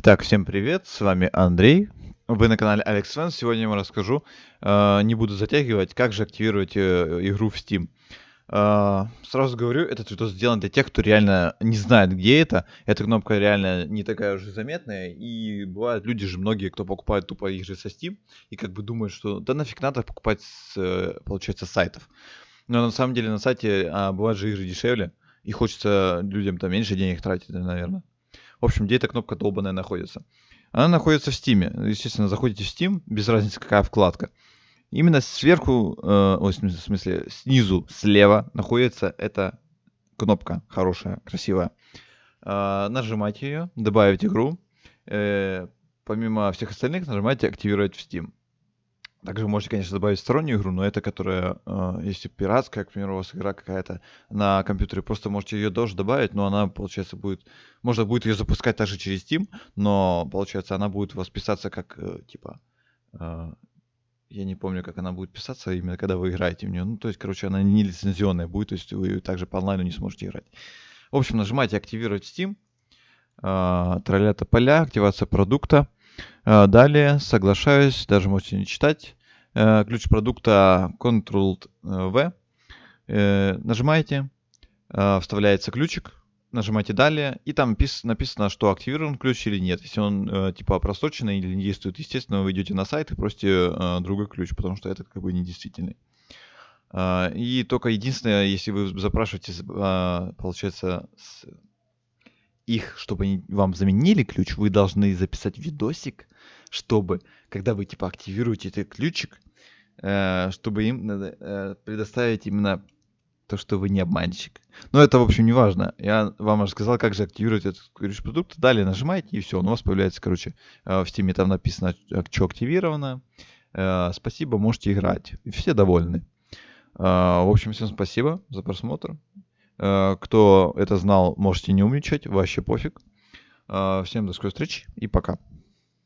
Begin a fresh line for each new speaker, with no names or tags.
Итак, всем привет, с вами Андрей. Вы на канале Alex Fans. Сегодня я вам расскажу, э, не буду затягивать, как же активировать э, игру в Steam. Э, сразу говорю, этот видос сделан для тех, кто реально не знает, где это. Эта кнопка реально не такая уже заметная. И бывают люди же, многие, кто покупает тупо игры со Steam, и как бы думают, что да нафиг надо покупать, с, получается, с сайтов. Но на самом деле на сайте а, бывают же игры дешевле, и хочется людям там меньше денег тратить, наверное. В общем, где эта кнопка долбанная находится? Она находится в Steam. Естественно, заходите в Steam, без разницы какая вкладка. Именно сверху, э, в смысле, снизу, слева находится эта кнопка хорошая, красивая. Э, нажимайте ее, добавить игру. Э, помимо всех остальных, нажимайте «Активировать в Steam». Также можете, конечно, добавить стороннюю игру, но это, которая, э, если пиратская, к примеру, у вас игра какая-то на компьютере, просто можете ее тоже добавить, но она, получается, будет... Можно будет ее запускать также через Steam, но, получается, она будет у вас писаться как, э, типа... Э, я не помню, как она будет писаться, именно когда вы играете в нее. Ну, то есть, короче, она не лицензионная будет, то есть вы также по онлайну не сможете играть. В общем, нажимаете «Активировать Steam», э, троллята поля, активация продукта. Э, далее соглашаюсь, даже можете не читать. Э, ключ продукта Ctrl-V. Э, нажимаете, вставляется ключик, нажимаете далее, и там написано, что активирован ключ или нет. Если он типа просроченный или не действует, естественно, вы идете на сайт и просите другой ключ, потому что этот как бы недействительный. И только единственное, если вы запрашиваете, получается, их, чтобы они вам заменили ключ, вы должны записать видосик, чтобы, когда вы типа активируете этот ключик, э, чтобы им надо э, предоставить именно то, что вы не обманщик. Но это, в общем, не важно. Я вам рассказал, как же активировать этот ключ продукта. Далее нажимаете, и все, он у вас появляется, короче, э, в стиме там написано, что активировано. Э, спасибо, можете играть. И все довольны. Э, в общем, всем спасибо за просмотр. Э, кто это знал, можете не умничать, вообще пофиг. Э, всем до скорой встречи и пока.